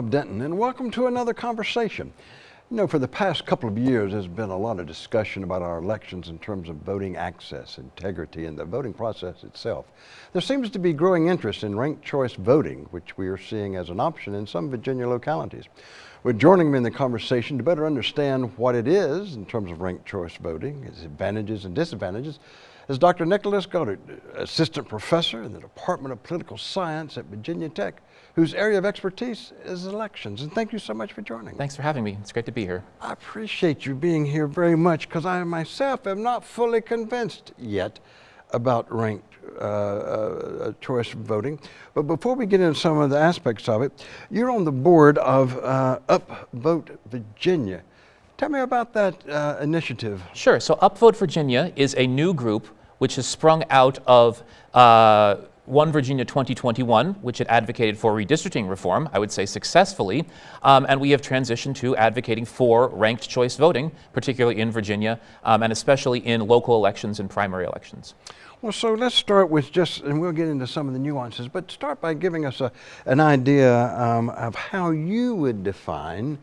Bob Denton, and welcome to another conversation. You know, for the past couple of years, there's been a lot of discussion about our elections in terms of voting access, integrity, and the voting process itself. There seems to be growing interest in ranked choice voting, which we are seeing as an option in some Virginia localities. Well, joining me in the conversation to better understand what it is in terms of ranked choice voting, its advantages and disadvantages, is Dr. Nicholas Goedert, Assistant Professor in the Department of Political Science at Virginia Tech, whose area of expertise is elections. And thank you so much for joining. Thanks for having me. It's great to be here. I appreciate you being here very much because I myself am not fully convinced yet about ranked uh, uh, choice voting. But before we get into some of the aspects of it, you're on the board of uh, Upvote Virginia. Tell me about that uh, initiative. Sure. So Upvote Virginia is a new group which has sprung out of uh, One Virginia 2021, which had advocated for redistricting reform, I would say successfully, um, and we have transitioned to advocating for ranked choice voting, particularly in Virginia, um, and especially in local elections and primary elections. Well, so let's start with just, and we'll get into some of the nuances, but start by giving us a, an idea um, of how you would define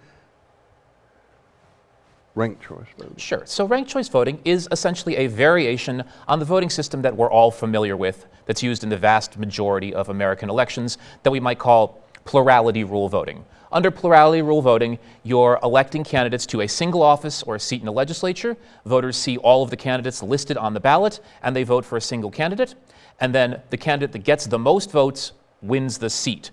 ranked choice voting? Sure. So ranked choice voting is essentially a variation on the voting system that we're all familiar with that's used in the vast majority of American elections that we might call plurality rule voting. Under plurality rule voting, you're electing candidates to a single office or a seat in the legislature. Voters see all of the candidates listed on the ballot and they vote for a single candidate. And then the candidate that gets the most votes wins the seat.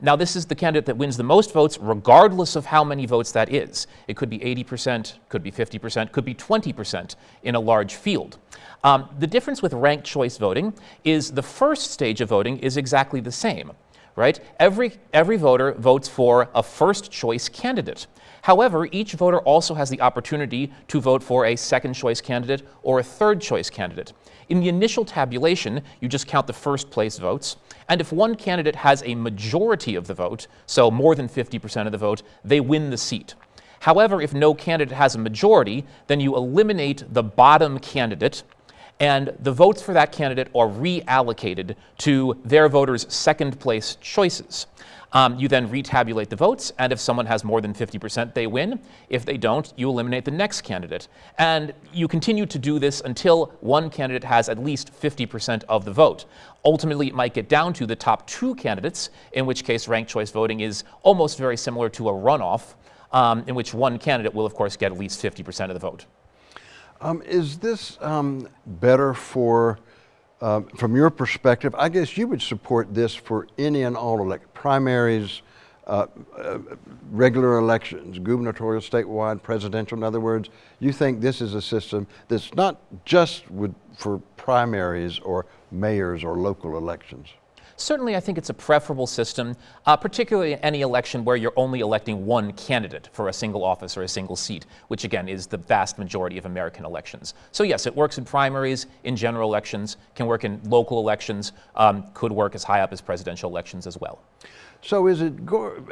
Now, this is the candidate that wins the most votes, regardless of how many votes that is. It could be 80%, could be 50%, could be 20% in a large field. Um, the difference with ranked choice voting is the first stage of voting is exactly the same, right? Every, every voter votes for a first choice candidate. However, each voter also has the opportunity to vote for a second choice candidate or a third choice candidate. In the initial tabulation, you just count the first place votes. And if one candidate has a majority of the vote, so more than 50% of the vote, they win the seat. However, if no candidate has a majority, then you eliminate the bottom candidate and the votes for that candidate are reallocated to their voters' second place choices. Um, you then retabulate the votes, and if someone has more than 50%, they win. If they don't, you eliminate the next candidate. And you continue to do this until one candidate has at least 50% of the vote. Ultimately, it might get down to the top two candidates, in which case ranked choice voting is almost very similar to a runoff, um, in which one candidate will, of course, get at least 50% of the vote. Um, is this um, better for uh, from your perspective, I guess you would support this for any and all elect primaries, uh, uh, regular elections, gubernatorial, statewide, presidential. In other words, you think this is a system that's not just with, for primaries or mayors or local elections. Certainly, I think it's a preferable system, uh, particularly in any election where you're only electing one candidate for a single office or a single seat, which again is the vast majority of American elections. So yes, it works in primaries, in general elections, can work in local elections, um, could work as high up as presidential elections as well. So is it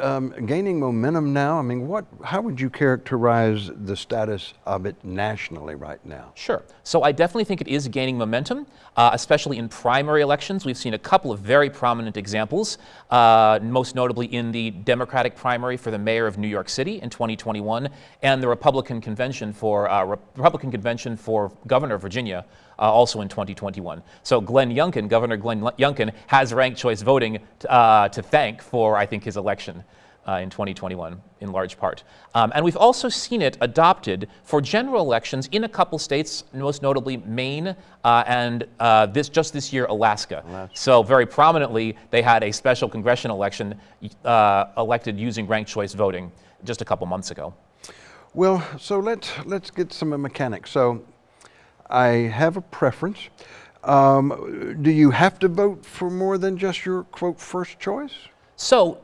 um, gaining momentum now? I mean, what, how would you characterize the status of it nationally right now? Sure. So I definitely think it is gaining momentum, uh, especially in primary elections. We've seen a couple of very prominent examples, uh, most notably in the Democratic primary for the mayor of New York City in 2021 and the Republican convention for, uh, Republican convention for governor of Virginia uh, also in 2021. So Glenn Youngkin, Governor Glenn Youngkin, has ranked choice voting uh, to thank for, I think, his election. Uh, in 2021, in large part. Um, and we've also seen it adopted for general elections in a couple states, most notably Maine uh, and uh, this just this year, Alaska. Alaska. So very prominently, they had a special congressional election uh, elected using ranked choice voting just a couple months ago. Well, so let's let's get some mechanics. So I have a preference. Um, do you have to vote for more than just your quote first choice? So,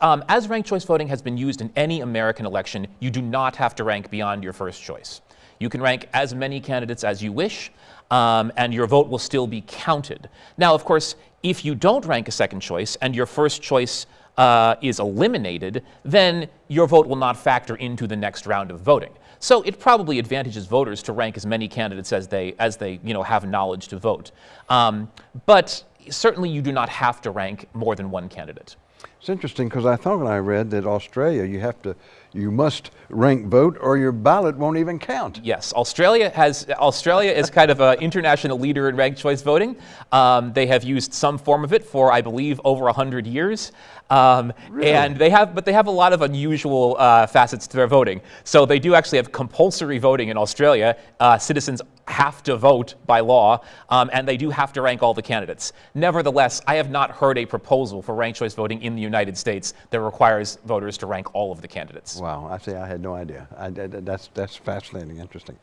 um, as ranked choice voting has been used in any American election, you do not have to rank beyond your first choice. You can rank as many candidates as you wish, um, and your vote will still be counted. Now, of course, if you don't rank a second choice and your first choice uh, is eliminated, then your vote will not factor into the next round of voting. So it probably advantages voters to rank as many candidates as they, as they you know, have knowledge to vote. Um, but certainly you do not have to rank more than one candidate. It's interesting because I thought when I read that Australia, you have to, you must rank vote or your ballot won't even count. Yes, Australia has Australia is kind of an international leader in ranked choice voting. Um, they have used some form of it for, I believe, over hundred years. Um, really? And they have, but they have a lot of unusual uh, facets to their voting. So they do actually have compulsory voting in Australia. Uh, citizens have to vote by law, um, and they do have to rank all the candidates. Nevertheless, I have not heard a proposal for ranked choice voting in the United States that requires voters to rank all of the candidates. Wow, I say I had no idea. I, that's, that's fascinating, interesting.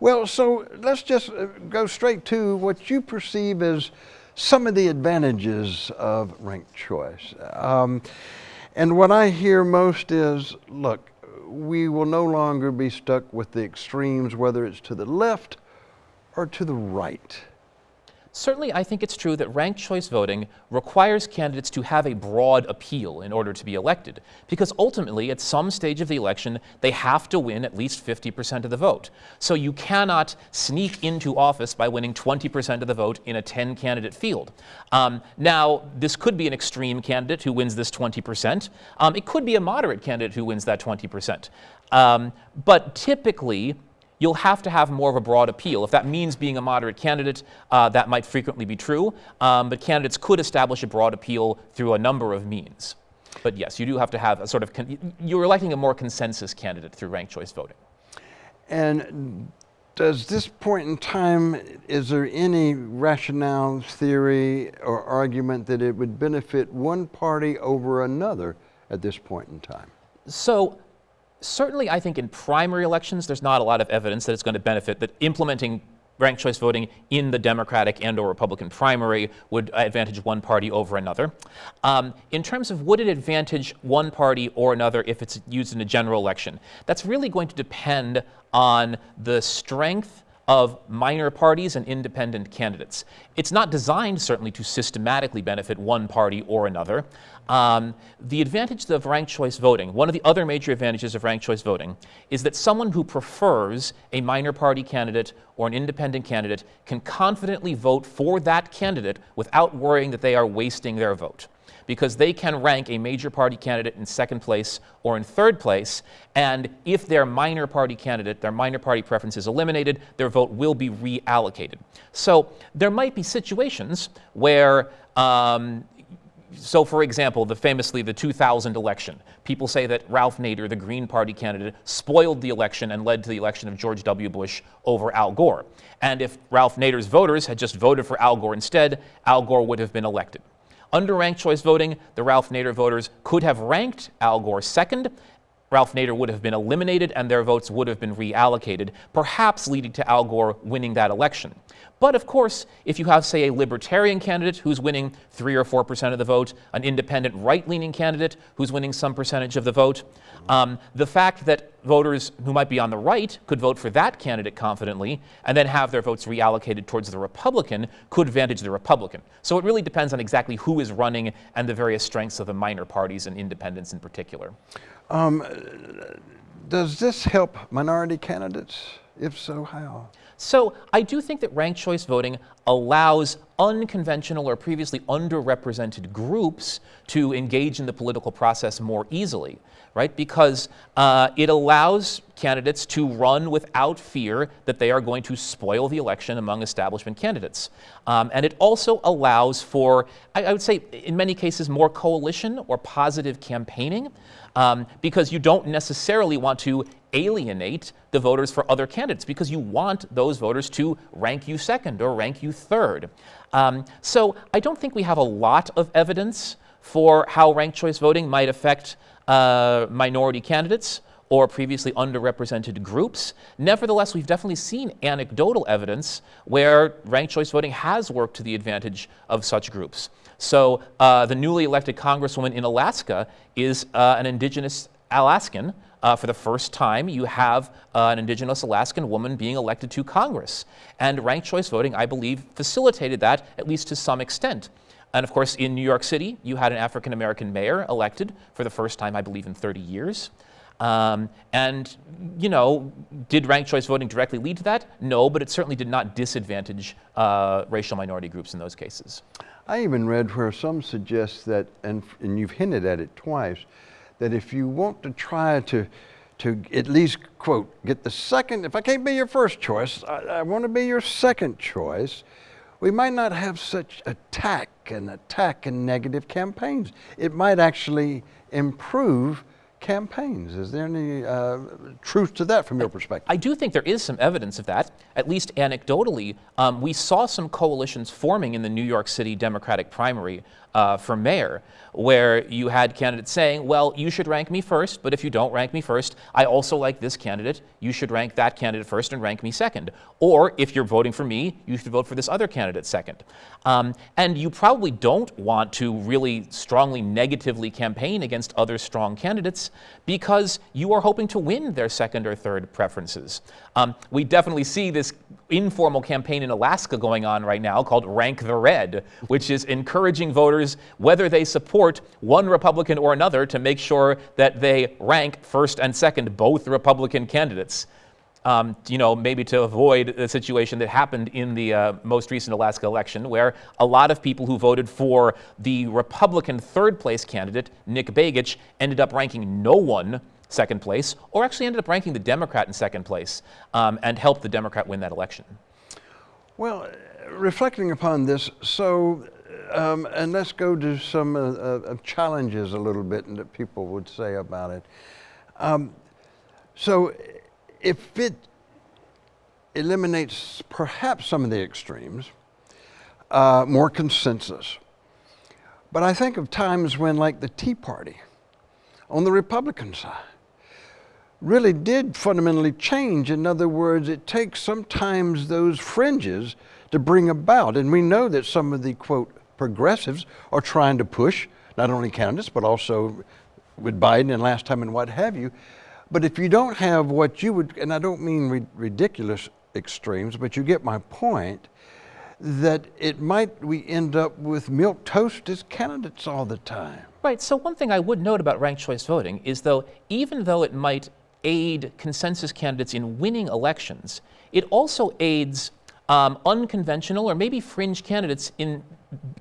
Well, so let's just uh, go straight to what you perceive as some of the advantages of ranked choice. Um, and what I hear most is, look, we will no longer be stuck with the extremes, whether it's to the left or to the right. Certainly, I think it's true that ranked choice voting requires candidates to have a broad appeal in order to be elected, because ultimately, at some stage of the election, they have to win at least 50% of the vote. So you cannot sneak into office by winning 20% of the vote in a 10 candidate field. Um, now, this could be an extreme candidate who wins this 20%. Um, it could be a moderate candidate who wins that 20%. Um, but typically, you'll have to have more of a broad appeal. If that means being a moderate candidate, uh, that might frequently be true, um, but candidates could establish a broad appeal through a number of means. But yes, you do have to have a sort of, you're electing a more consensus candidate through ranked choice voting. And does this point in time, is there any rationale, theory, or argument that it would benefit one party over another at this point in time? So certainly I think in primary elections, there's not a lot of evidence that it's going to benefit that implementing ranked choice voting in the Democratic and or Republican primary would advantage one party over another. Um, in terms of would it advantage one party or another if it's used in a general election, that's really going to depend on the strength of minor parties and independent candidates. It's not designed, certainly, to systematically benefit one party or another. Um, the advantage of ranked choice voting, one of the other major advantages of ranked choice voting, is that someone who prefers a minor party candidate or an independent candidate can confidently vote for that candidate without worrying that they are wasting their vote because they can rank a major party candidate in second place or in third place. And if their minor party candidate, their minor party preference is eliminated, their vote will be reallocated. So there might be situations where um, so for example, the famously the 2000 election, people say that Ralph Nader, the Green Party candidate, spoiled the election and led to the election of George W. Bush over Al Gore. And if Ralph Nader's voters had just voted for Al Gore instead, Al Gore would have been elected. Under ranked choice voting, the Ralph Nader voters could have ranked Al Gore second. Ralph Nader would have been eliminated and their votes would have been reallocated, perhaps leading to Al Gore winning that election. But of course, if you have, say, a libertarian candidate who's winning 3 or 4% of the vote, an independent right-leaning candidate who's winning some percentage of the vote, um, the fact that voters who might be on the right could vote for that candidate confidently and then have their votes reallocated towards the Republican could advantage the Republican. So it really depends on exactly who is running and the various strengths of the minor parties and independents in particular. Um, does this help minority candidates? If so, how? So I do think that ranked choice voting allows unconventional or previously underrepresented groups to engage in the political process more easily, right? Because uh, it allows candidates to run without fear that they are going to spoil the election among establishment candidates. Um, and it also allows for, I, I, would say, in many cases, more coalition or positive campaigning um, because you don't necessarily want to alienate the voters for other candidates because you want those voters to rank you second or rank you third. Um, so I don't think we have a lot of evidence for how ranked choice voting might affect uh, minority candidates or previously underrepresented groups. Nevertheless, we've definitely seen anecdotal evidence where ranked choice voting has worked to the advantage of such groups. So uh, the newly elected congresswoman in Alaska is uh, an indigenous Alaskan. Uh, for the first time, you have uh, an indigenous Alaskan woman being elected to Congress. And ranked choice voting, I believe, facilitated that, at least to some extent. And of course, in New York City, you had an African American mayor elected for the first time, I believe, in 30 years. Um, and, you know, did ranked choice voting directly lead to that? No, but it certainly did not disadvantage uh, racial minority groups in those cases. I even read where some suggest that, and, and you've hinted at it twice, that if you want to try to to at least quote get the second if i can't be your first choice i, I want to be your second choice we might not have such attack and attack and negative campaigns it might actually improve campaigns. Is there any uh, truth to that from your perspective? I do think there is some evidence of that, at least anecdotally. Um, we saw some coalitions forming in the New York City Democratic primary uh, for mayor, where you had candidates saying, well, you should rank me first, but if you don't rank me first, I also like this candidate. You should rank that candidate first and rank me second. Or if you're voting for me, you should vote for this other candidate second. Um, and you probably don't want to really strongly negatively campaign against other strong candidates because you are hoping to win their second or third preferences. Um, we definitely see this informal campaign in Alaska going on right now called Rank the Red, which is encouraging voters, whether they support one Republican or another, to make sure that they rank first and second both Republican candidates. Um, you know, maybe to avoid the situation that happened in the uh, most recent Alaska election, where a lot of people who voted for the Republican third place candidate, Nick Begich, ended up ranking no one second place, or actually ended up ranking the Democrat in second place um, and helped the Democrat win that election. Well, reflecting upon this, so, um, and let's go to some uh, uh, challenges a little bit that people would say about it. Um, so, if it eliminates perhaps some of the extremes, uh, more consensus. But I think of times when, like the Tea Party on the Republican side, really did fundamentally change. In other words, it takes sometimes those fringes to bring about. And we know that some of the quote progressives are trying to push not only candidates, but also with Biden and last time and what have you. But if you don't have what you would, and I don't mean ri ridiculous extremes, but you get my point, that it might we end up with milk toast as candidates all the time. Right. So one thing I would note about ranked choice voting is though even though it might aid consensus candidates in winning elections, it also aids um, unconventional or maybe fringe candidates in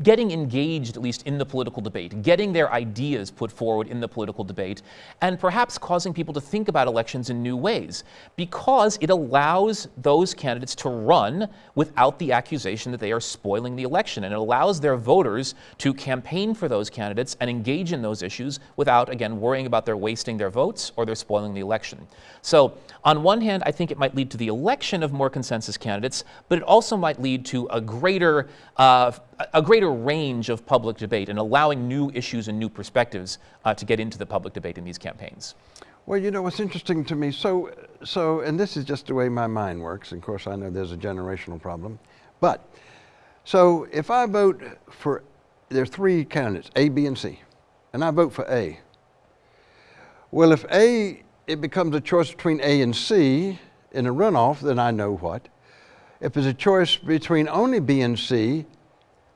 getting engaged, at least in the political debate, getting their ideas put forward in the political debate, and perhaps causing people to think about elections in new ways, because it allows those candidates to run without the accusation that they are spoiling the election, and it allows their voters to campaign for those candidates and engage in those issues without, again, worrying about their wasting their votes or they're spoiling the election. So, on one hand, I think it might lead to the election of more consensus candidates, but it also might lead to a greater uh, a greater range of public debate and allowing new issues and new perspectives uh, to get into the public debate in these campaigns. Well, you know what's interesting to me. So, so, and this is just the way my mind works. Of course, I know there's a generational problem, but so if I vote for, there are three candidates, A, B, and C, and I vote for A. Well, if A, it becomes a choice between A and C in a runoff, then I know what. If it's a choice between only B and C,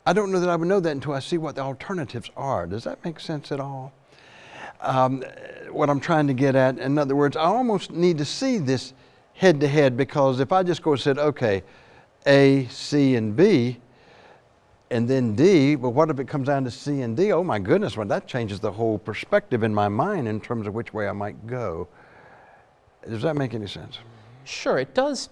I don't know that I would know that until I see what the alternatives are. Does that make sense at all? Um, what I'm trying to get at, in other words, I almost need to see this head to head because if I just go and said, okay, A, C, and B, and then D, but what if it comes down to C and D? Oh my goodness, well, that changes the whole perspective in my mind in terms of which way I might go. Does that make any sense? Sure, it does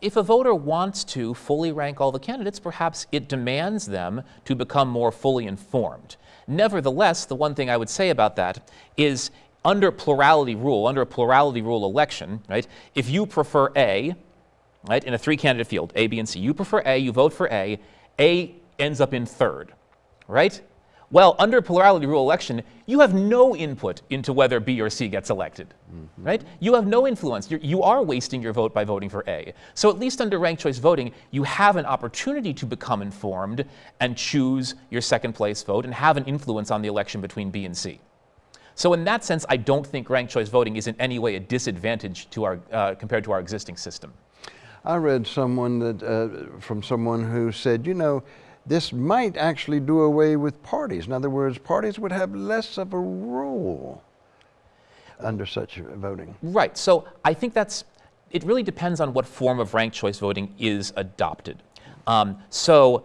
if a voter wants to fully rank all the candidates, perhaps it demands them to become more fully informed. Nevertheless, the one thing I would say about that is under plurality rule, under a plurality rule election, right, if you prefer A, right, in a three candidate field, A, B, and C, you prefer A, you vote for A, A ends up in third, right? Well, under plurality rule election, you have no input into whether B or C gets elected, mm -hmm. right? You have no influence. You're, you are wasting your vote by voting for A. So at least under ranked choice voting, you have an opportunity to become informed and choose your second place vote and have an influence on the election between B and C. So in that sense, I don't think ranked choice voting is in any way a disadvantage to our, uh, compared to our existing system. I read someone that, uh, from someone who said, you know, this might actually do away with parties. In other words, parties would have less of a role. under such voting? Right. So I think that's, it really depends on what form of ranked choice voting is adopted. Um, so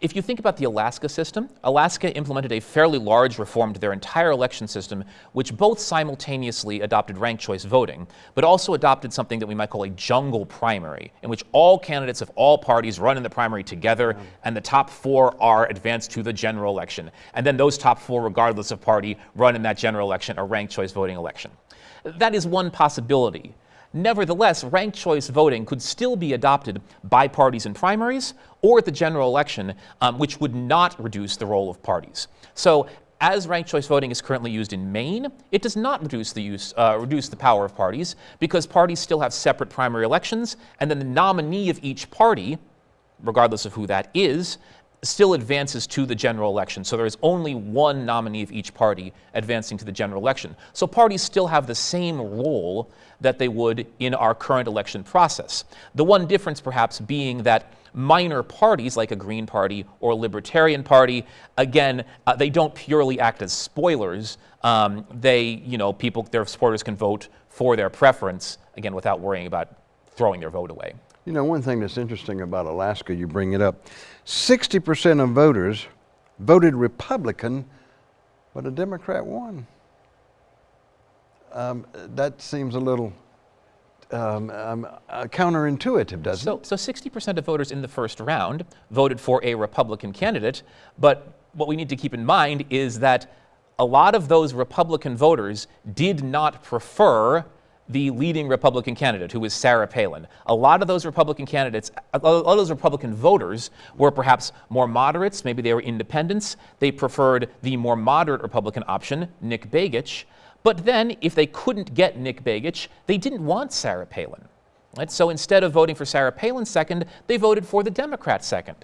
if you think about the Alaska system, Alaska implemented a fairly large reform to their entire election system, which both simultaneously adopted ranked choice voting, but also adopted something that we might call a jungle primary, in which all candidates of all parties run in the primary together, and the top four are advanced to the general election. And then those top four, regardless of party, run in that general election, a ranked choice voting election. That is one possibility. Nevertheless, ranked choice voting could still be adopted by parties in primaries or at the general election, um, which would not reduce the role of parties. So as ranked choice voting is currently used in Maine, it does not reduce the use, uh, reduce the power of parties because parties still have separate primary elections, and then the nominee of each party, regardless of who that is, still advances to the general election. So there is only one nominee of each party advancing to the general election. So parties still have the same role that they would in our current election process. The one difference perhaps being that minor parties like a Green Party or a Libertarian Party, again, uh, they don't purely act as spoilers. Um, they, you know, people, their supporters can vote for their preference, again, without worrying about throwing their vote away. You know, one thing that's interesting about Alaska, you bring it up 60% of voters voted Republican, but a Democrat won. Um, that seems a little um, um, uh, counterintuitive, doesn't so, it? So 60% of voters in the first round voted for a Republican candidate, but what we need to keep in mind is that a lot of those Republican voters did not prefer the leading Republican candidate, who was Sarah Palin. A lot of those Republican candidates, a lot of those Republican voters were perhaps more moderates, maybe they were independents. They preferred the more moderate Republican option, Nick Begich. But then, if they couldn't get Nick Begich, they didn't want Sarah Palin. Right? So instead of voting for Sarah Palin second, they voted for the Democrat second.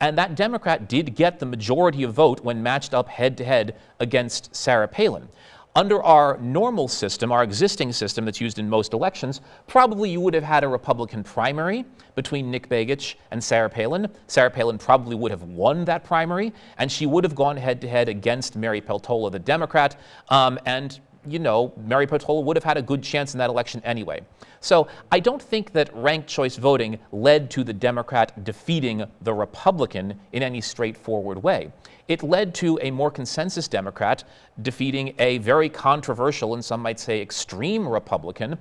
And that Democrat did get the majority of vote when matched up head to head against Sarah Palin. Under our normal system, our existing system that's used in most elections, probably you would have had a Republican primary between Nick Begich and Sarah Palin. Sarah Palin probably would have won that primary, and she would have gone head to head against Mary Peltola, the Democrat, um, and you know, Mary Peltola would have had a good chance in that election anyway. So I don't think that ranked choice voting led to the Democrat defeating the Republican in any straightforward way. It led to a more consensus Democrat defeating a very controversial and some might say extreme Republican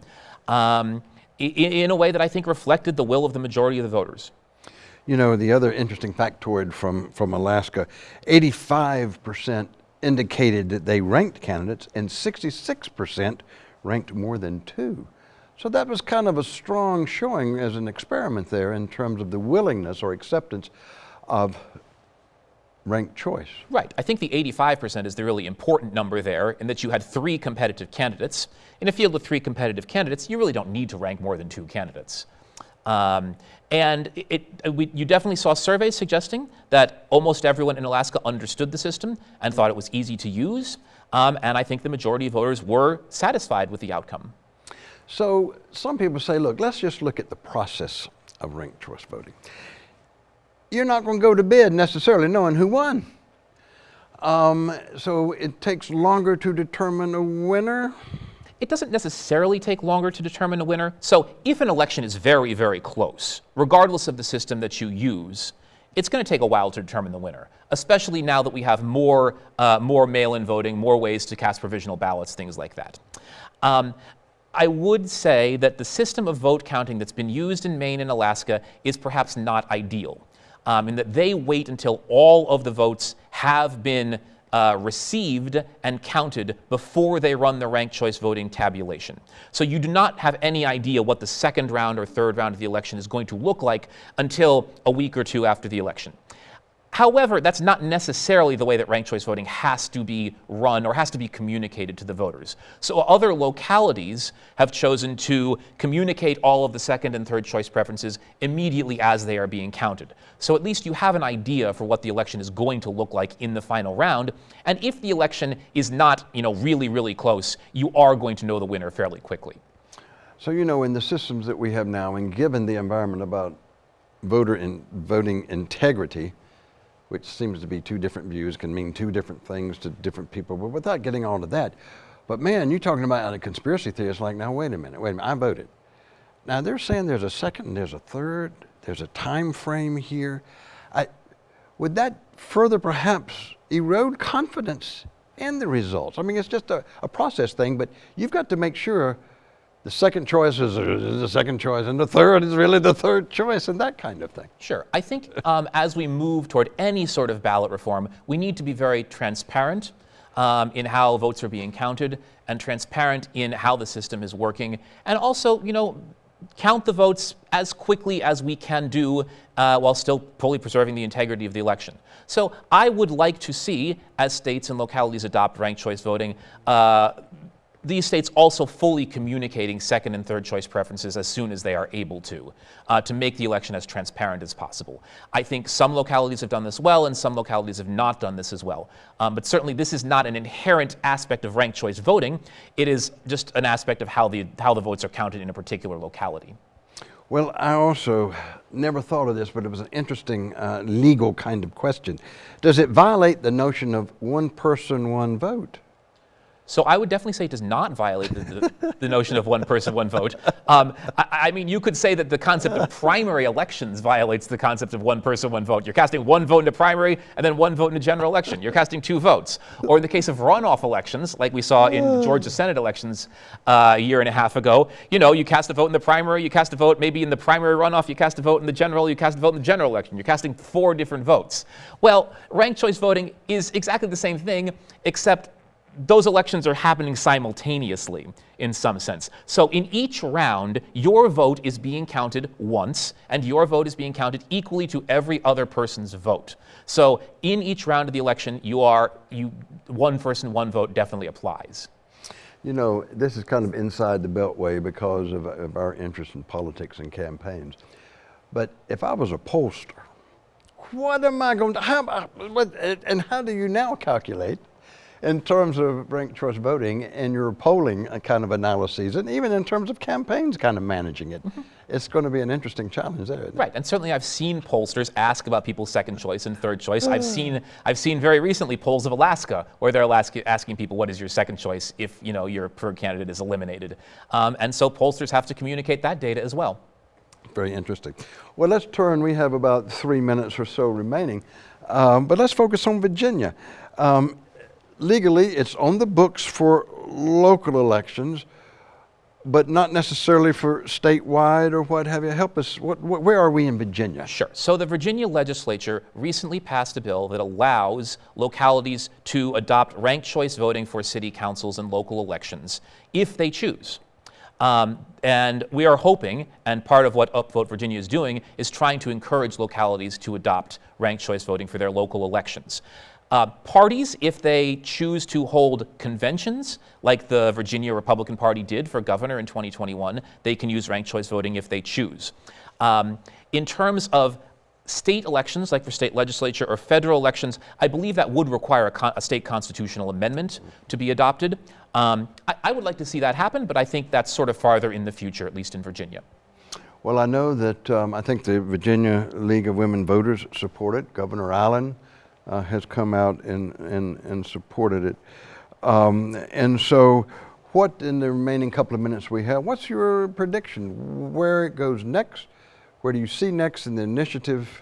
um, in, in a way that I think reflected the will of the majority of the voters. You know, the other interesting factoid from, from Alaska 85% indicated that they ranked candidates, and 66% ranked more than two. So that was kind of a strong showing as an experiment there in terms of the willingness or acceptance of ranked choice. Right. I think the 85% is the really important number there in that you had three competitive candidates. In a field with three competitive candidates, you really don't need to rank more than two candidates. Um, and it, it, we, you definitely saw surveys suggesting that almost everyone in Alaska understood the system and thought it was easy to use. Um, and I think the majority of voters were satisfied with the outcome. So some people say, look, let's just look at the process of ranked choice voting. You're not going to go to bed necessarily knowing who won. Um, so it takes longer to determine a winner. It doesn't necessarily take longer to determine a winner. So if an election is very, very close, regardless of the system that you use, it's going to take a while to determine the winner, especially now that we have more, uh, more mail-in voting, more ways to cast provisional ballots, things like that. Um, I would say that the system of vote counting that's been used in Maine and Alaska is perhaps not ideal, um, in that they wait until all of the votes have been uh, received and counted before they run the ranked choice voting tabulation. So you do not have any idea what the second round or third round of the election is going to look like until a week or two after the election. However, that's not necessarily the way that ranked choice voting has to be run or has to be communicated to the voters. So other localities have chosen to communicate all of the second and third choice preferences immediately as they are being counted. So at least you have an idea for what the election is going to look like in the final round. And if the election is not, you know, really, really close, you are going to know the winner fairly quickly. So, you know, in the systems that we have now, and given the environment about voter in voting integrity, which seems to be two different views, can mean two different things to different people. But without getting on to that, But man, you're talking about a conspiracy theory. It's like, now wait a minute, wait a minute, I voted. Now they're saying there's a second, there's a third, there's a time frame here. I, would that further perhaps erode confidence in the results? I mean, it's just a, a process thing, but you've got to make sure the second choice is, the second choice, and the third is really the third choice, and that kind of thing. Sure. I think um, as we move toward any sort of ballot reform, we need to be very transparent um, in how votes are being counted and transparent in how the system is working, and also, you know, count the votes as quickly as we can do uh, while still fully preserving the integrity of the election. So I would like to see, as states and localities adopt ranked choice voting, uh, these states also fully communicating second and third choice preferences as soon as they are able to, uh, to make the election as transparent as possible. I think some localities have done this well and some localities have not done this as well. Um, but certainly this is not an inherent aspect of ranked choice voting. It is just an aspect of how the, how the votes are counted in a particular locality. Well, I also never thought of this, but it was an interesting uh, legal kind of question. Does it violate the notion of one person, one vote? So I would definitely say it does not violate the, the, the notion of one person, one vote. Um, I, I, mean, you could say that the concept of primary elections violates the concept of one person, one vote. You're casting one vote in a primary and then one vote in a general election. You're casting two votes. Or in the case of runoff elections, like we saw in Georgia Senate elections uh, a year and a half ago, you know, you cast a vote in the primary, you cast a vote maybe in the primary runoff, you cast a vote in the general, you cast a vote in the general election. You're casting four different votes. Well, ranked choice voting is exactly the same thing, except those elections are happening simultaneously in some sense. So in each round, your vote is being counted once, and your vote is being counted equally to every other person's vote. So in each round of the election, you are, you, one person, one vote definitely applies. You know, this is kind of inside the beltway because of, of our interest in politics and campaigns. But if I was a pollster, what am I going to, how, uh, and how do you now calculate in terms of ranked choice voting and your polling kind of analyses, and even in terms of campaigns kind of managing it. Mm -hmm. It's going to be an interesting challenge there. Right, and certainly I've seen pollsters ask about people's second choice and third choice. I've seen I've seen very recently polls of Alaska where they're ask, asking people what is your second choice if you know your preferred candidate is eliminated, um, and so pollsters have to communicate that data as well. Very interesting. Well, let's turn. We have about three minutes or so remaining, um, but let's focus on Virginia. Um, legally it's on the books for local elections, but not necessarily for statewide or what have you. Help us, what, what, where are we in Virginia? Sure. So the Virginia legislature recently passed a bill that allows localities to adopt ranked choice voting for city councils and local elections if they choose. Um, and we are hoping, and part of what Upvote Virginia is doing, is trying to encourage localities to adopt ranked choice voting for their local elections. Uh, parties, if they choose to hold conventions, like the Virginia Republican Party did for governor in 2021, they can use ranked choice voting if they choose. Um, in terms of state elections, like for state legislature or federal elections, I believe that would require a, a state constitutional amendment to be adopted. Um, I, I, would like to see that happen, but I think that's sort of farther in the future, at least in Virginia. Well, I know that um, I think the Virginia League of Women Voters support it. Governor Allen uh, has come out and, and, and supported it. Um, and so what in the remaining couple of minutes we have, what's your prediction? Where it goes next? Where do you see next in the initiative?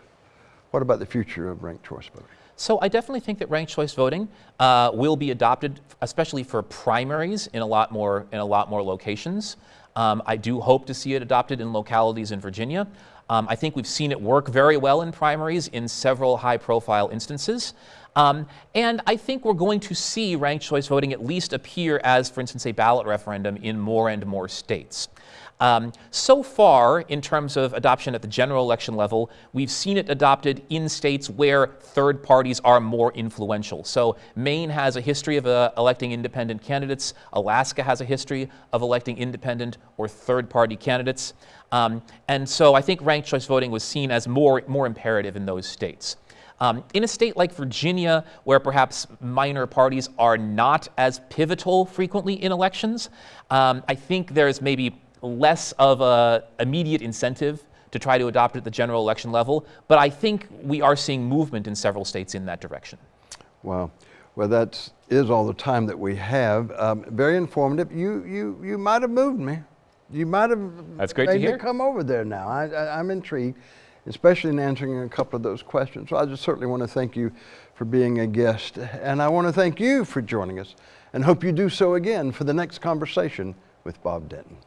What about the future of ranked choice voting? So I definitely think that ranked choice voting uh, will be adopted, especially for primaries in a lot more, in a lot more locations. Um, I do hope to see it adopted in localities in Virginia. Um, I think we've seen it work very well in primaries in several high profile instances. Um, and I think we're going to see ranked choice voting at least appear as, for instance, a ballot referendum in more and more states. Um, so far, in terms of adoption at the general election level, we've seen it adopted in states where third parties are more influential. So Maine has a history of uh, electing independent candidates. Alaska has a history of electing independent or third party candidates. Um, and so I think ranked choice voting was seen as more, more imperative in those states. Um, in a state like Virginia, where perhaps minor parties are not as pivotal frequently in elections, um, I think there's maybe less of a immediate incentive to try to adopt it at the general election level, but I think we are seeing movement in several states in that direction. Wow. Well, that is all the time that we have. Um, very informative. You, you, you might have moved me. You might have That's great to made me hear. come over there now. I, I, I'm intrigued, especially in answering a couple of those questions. So I just certainly want to thank you for being a guest. And I want to thank you for joining us and hope you do so again for the next conversation with Bob Denton.